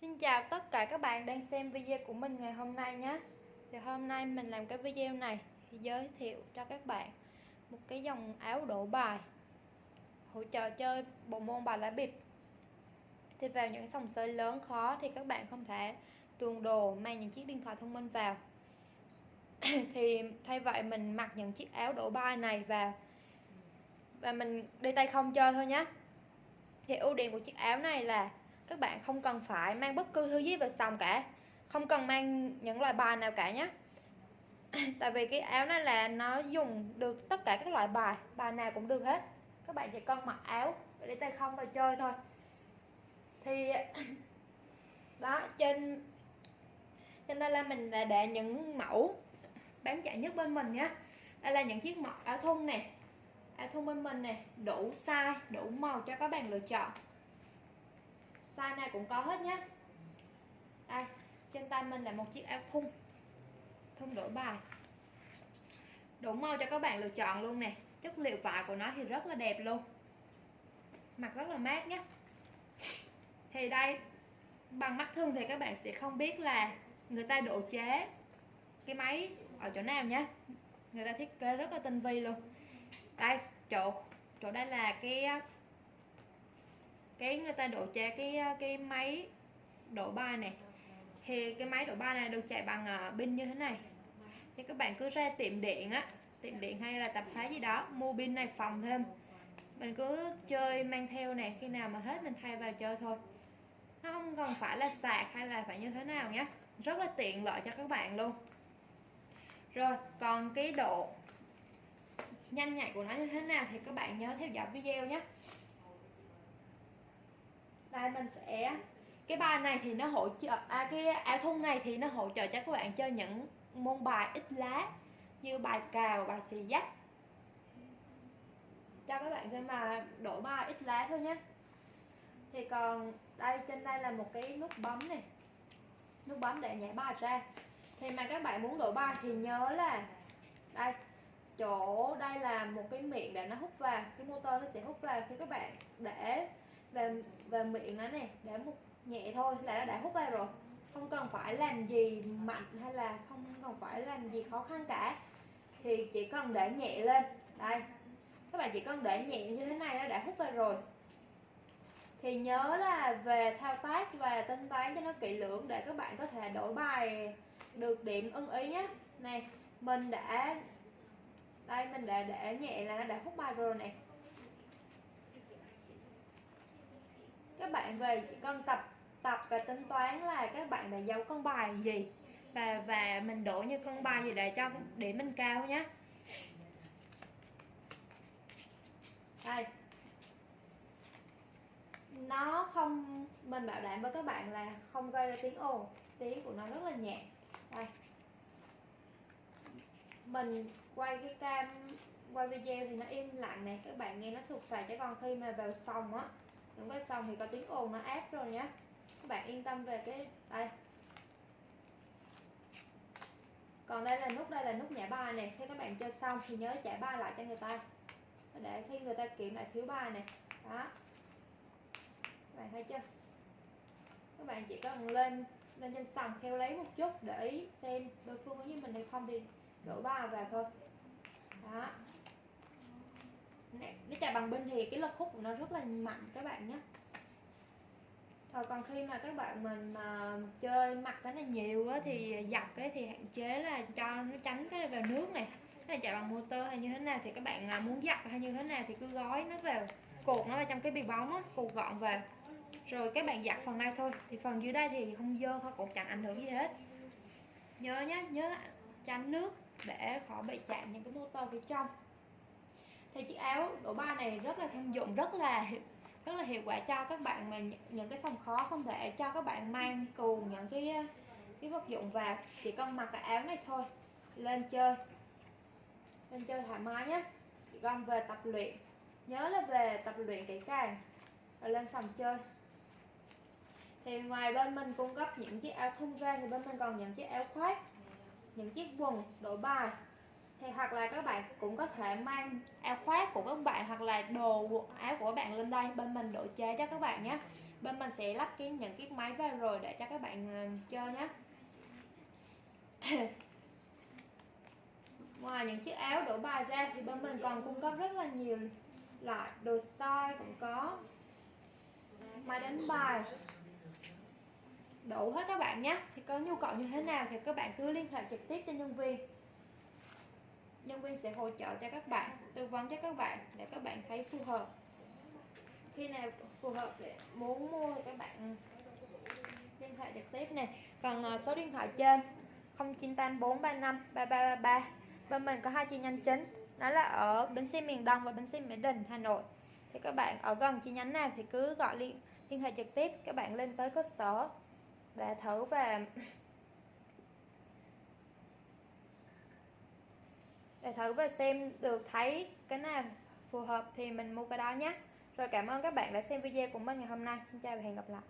Xin chào tất cả các bạn đang xem video của mình ngày hôm nay nhé. Thì hôm nay mình làm cái video này thì giới thiệu cho các bạn một cái dòng áo đổ bài, hỗ trợ chơi bộ môn bài lá bịp. Thì vào những sòng sới lớn khó thì các bạn không thể tuồn đồ mang những chiếc điện thoại thông minh vào. Thì thay vậy mình mặc những chiếc áo đổ bài này vào Và mình đi tay không chơi thôi nhé. Thì ưu điểm của chiếc áo này là các bạn không cần phải mang bất cứ thứ gì vào sòng cả. Không cần mang những loại bài nào cả nhé. Tại vì cái áo này là nó dùng được tất cả các loại bài bài nào cũng được hết. Các bạn chỉ cần mặc áo để tay không vào chơi thôi. Thì đó, trên trên đây là mình đã để những mẫu bán chạy nhất bên mình nhé. Đây là những chiếc mẫu áo thun này áo thun bên mình này đủ size, đủ màu cho các bạn lựa chọn size này cũng có hết nhé đây, trên tay mình là một chiếc áo thun. Thun đổi bài. Đủ màu cho các bạn lựa chọn luôn nè. Chất liệu vải của nó thì rất là đẹp luôn. Mặc rất là mát nhé thì đây, bằng mắt thường thì các bạn sẽ không biết là người ta độ chế cái máy ở chỗ nào nhé người ta thiết kế rất là tinh vi luôn. Đây, chỗ chỗ đây là cái cái người ta đổ chế cái ờ, cái máy đổ bài này. Thì cái máy đổ bài này được chạy bằng ờ, pin như thế này. Thì các bạn cứ ra tiệm điện á, tiệm điện hay là tạp hóa gì đó, mua pin này phòng thêm. Mình cứ chơi mang theo nè, khi nào mà hết mình thay vào chơi thôi. Nó không cần phải là sạc hay là phải như thế nào nhé rất là tiện lợi cho các bạn luôn. Rồi, còn cái độ nhanh nhạy của nó như thế nào thì các bạn nhớ theo dõi video nhé đây mình sẽ cái bài này thì nó hỗ trợ à, cái áo thun này thì nó hỗ trợ cho các bạn chơi những môn bài ít lá như bài cào bài xì dách. Cho các bạn xem mà đổ bài ít lá thôi nhé thì còn đây trên đây là một cái nút bấm này. Nút bấm để nhảy bài ra. Thì mà các bạn muốn đổi bài thì nhớ là đây chỗ đây là một cái miệng để nó hút vào cái motor nó sẽ hút vào khi các bạn để về về miệng nó này để một, nhẹ thôi, là nó đã hút vào rồi. Không cần phải làm gì mạnh hay là không cần phải làm gì khó khăn cả. Thì chỉ cần để nhẹ lên. Đây, các bạn chỉ cần để nhẹ như thế này nó đã hút vào rồi. Thì nhớ là về thao tác và tính toán cho nó kỹ lưỡng để các bạn có thể đổi bài được điểm ưng ý nhé. Này mình đã, đây, mình đã để nhẹ là nó đã hút bài rồi này các bạn về chỉ cần tập tập và tính toán là các bạn đã giấu con bài gì và và mình đổ như con bài gì để cho, để mình cao nhé đây. Nó không, mình bảo đảm với các bạn là không gây ra tiếng ồn, tiếng của nó rất là nhẹ. Đây. Mình quay cái cam, quay video thì nó im lặng này các bạn nghe nó sụt sài chứ còn khi mà vào sòng á những cái xong thì có tiếng ồn, nó áp rồi nhé các bạn yên tâm về cái đây. Còn đây là nút, đây là nút nhả bài này khi các bạn chơi xong thì nhớ trả bài lại cho người ta. Để khi người ta kiểm lại thiếu bài này đó. Các bạn thấy chưa? Các bạn chỉ cần lên lên trên sàn theo lấy một chút để ý xem đối phương có như mình hay không thì đổ bài vào thôi. Đó nó chạy bằng bên thì cái lực hút của nó rất là mạnh các bạn nhé. Thôi, còn khi mà các bạn mình mà chơi mặt cái này nhiều á, thì giặt cái thì hạn chế là cho nó tránh cái này vào nước này. Cái này chạy bằng motor hay như thế nào thì các bạn à, muốn giặt hay như thế nào thì cứ gói nó vào cột nó vào trong cái bì bóng á cột gọn vào. Rồi các bạn giặt phần này thôi, thì phần dưới đây thì không dơ thôi, cũng chẳng ảnh hưởng gì hết. Nhớ nhé nhớ tránh nước để khỏi bị chạm những cái motor phía trong thì chiếc áo đổ ba này rất là thông dụng, rất là rất là hiệu quả cho các bạn mà những cái sòng khó không thể cho các bạn mang cùng những cái cái vật dụng vào chỉ cần mặc cái áo này thôi, lên chơi lên chơi thoải mái nhé chỉ cần về tập luyện, nhớ là về tập luyện kỹ càng rồi lên sòng chơi. Thì ngoài bên mình cung cấp những chiếc áo thun ra thì bên mình còn những chiếc áo khoác, những chiếc quần đổi bài thì hoặc là các bạn cũng có thể mang áo khoác của các bạn hoặc là đồ áo của các bạn lên đây. Bên mình đổi chế cho các bạn nhé. Bên mình sẽ lắp cái những chiếc máy vào rồi để cho các bạn ờ, chơi nhé. Ngoài những chiếc áo đổ bài ra thì bên mình còn cung cấp rất là nhiều loại đồ style cũng có. Máy đánh bài. Đủ hết các bạn nhé. Thì có nhu cầu như thế nào thì các bạn cứ liên hệ trực tiếp cho nhân viên nhân viên sẽ hỗ trợ cho các bạn, tư vấn cho các bạn để các bạn thấy phù hợp. Khi nào phù hợp để muốn mua thì các bạn liên hệ trực tiếp nè. Còn ờ, số điện thoại trên 098435 3333 bên mình có hai chi nhánh chính, đó là ở bến xe miền Đông và bến xe Mỹ Đình, Hà Nội. Thì các bạn ở gần chi nhánh nào thì cứ gọi liên liên hệ trực tiếp, các bạn lên tới cơ sở để thử và để thử và xem được thấy cái nào phù hợp thì mình mua cái đó nhé. Rồi cảm ơn các bạn đã xem video của mình ngày hôm nay. Xin chào và hẹn gặp lại.